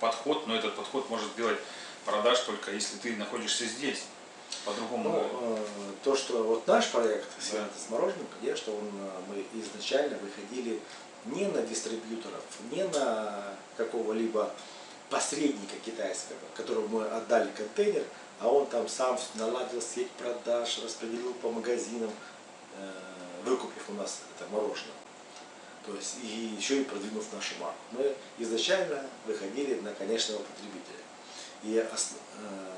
подход, но этот подход может делать продаж только если ты находишься здесь. По-другому. Ну, э, то, что вот наш проект да. с мороженым, конечно, он, э, мы изначально выходили не на дистрибьюторов, не на какого-либо посредника китайского, которому мы отдали контейнер, а он там сам наладил сеть продаж, распределил по магазинам, э, выкупив у нас это мороженое. То есть и еще и продвинув нашу марку. Мы изначально выходили на конечного потребителя. И ос, э,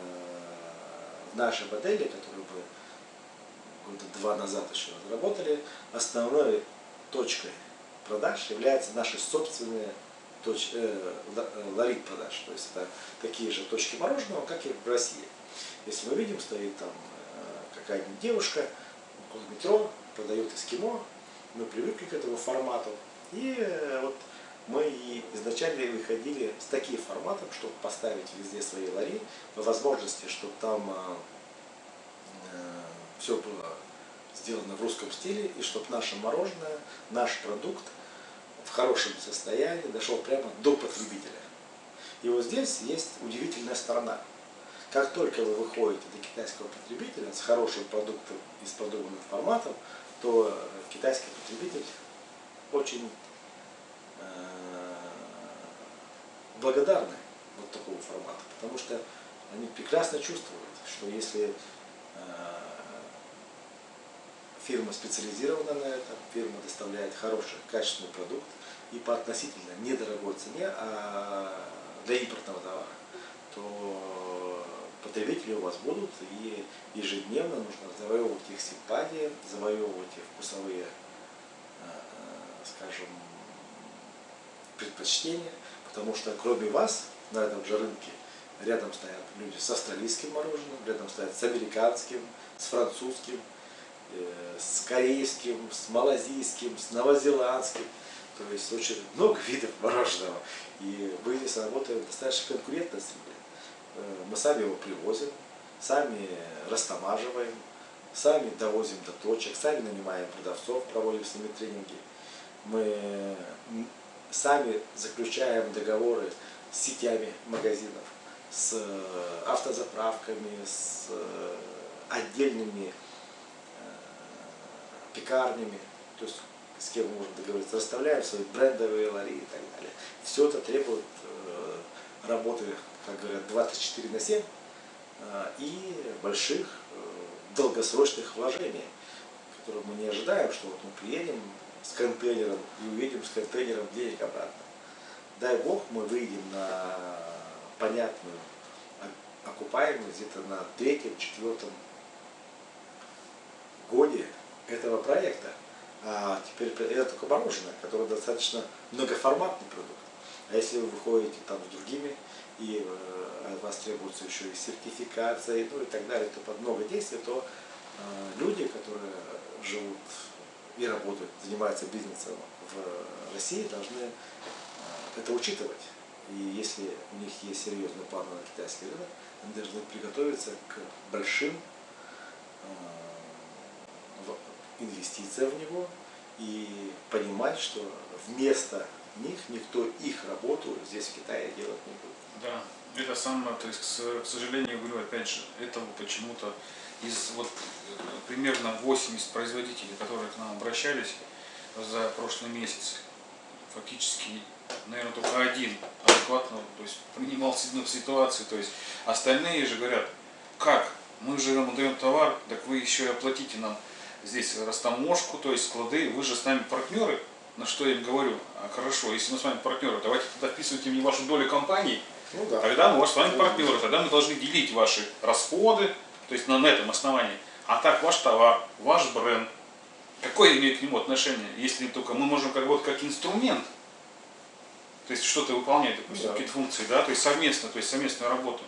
в нашей модели, которую мы года два назад еще разработали, основной точкой продаж является наши собственные точ, э, э, ларит продаж. То есть это такие же точки мороженого, как и в России. Если мы видим, стоит там э, какая-нибудь девушка около метро, продает эскимо, мы привыкли к этому формату. И э, вот мы изначально выходили с таким форматом, чтобы поставить везде свои лари, по возможности, чтобы там э, э все было сделано в русском стиле, и чтобы наше мороженое, наш продукт в хорошем состоянии дошел прямо до потребителя. И вот здесь есть удивительная сторона. Как только вы выходите до китайского потребителя с хорошим продуктом и с подобным форматом, то китайский потребитель очень э, благодарны вот такого формата, потому что они прекрасно чувствуют, что если э, фирма специализирована на этом, фирма доставляет хороший, качественный продукт и по относительно недорогой цене а для импортного товара, то потребители у вас будут, и ежедневно нужно завоевывать их симпатии, завоевывать их вкусовые, э, э, скажем, предпочтения, потому что кроме вас на этом же рынке рядом стоят люди с австралийским мороженым, рядом стоят с американским, с французским, э, с корейским, с малазийским, с новозеландским. То есть очень много видов мороженого. И мы здесь работаем достаточно конкурентной среде. Э, мы сами его привозим, сами растамаживаем, сами довозим до точек, сами нанимаем продавцов, проводим с ними тренинги. Мы сами заключаем договоры с сетями магазинов, с автозаправками, с э, отдельными э, пекарнями, то есть с кем можем договориться, расставляем свои брендовые лари и так далее. Все это требует работы как говорят, 24 на 7 а, и больших э, долгосрочных вложений, которые мы не ожидаем, что вот мы приедем с контейнером и увидим с контейнером денег обратно. Дай Бог, мы выйдем на понятную окупаемость где-то на третьем, четвертом годе этого проекта. А теперь это только мороженое, которое достаточно многоформатный продукт. А если вы выходите там с другими и э, от вас требуется еще и сертификация, ну и так далее, то под много действий, то э, люди, которые живут и работают, занимаются бизнесом в России, должны э, это учитывать. И если у них есть серьезный план на китайский рынок, они должны приготовиться к большим инвестициям в него и понимать, что вместо них никто их работу здесь в Китае делать не будет. Да, это самое, то есть, к сожалению, говорю, опять же, этого почему-то из вот примерно 80 производителей, которые к нам обращались за прошлый месяц, фактически, наверное, только один адекватно то есть, принимал ситуацию, то есть остальные же говорят, как, мы же вам даем товар, так вы еще и оплатите нам здесь растаможку, то есть склады, вы же с нами партнеры, на что я им говорю, а хорошо, если мы с вами партнеры, давайте тогда вписывайте мне вашу долю компании, ну, да. тогда мы с вами партнеры, тогда мы должны делить ваши расходы, то есть на, на этом основании. А так ваш товар, ваш бренд, какое имеет к нему отношение, если только мы можем как вот как инструмент, то есть что-то выполнять, допустим, да. какие-то функции, да, то есть совместно, то есть совместную работу.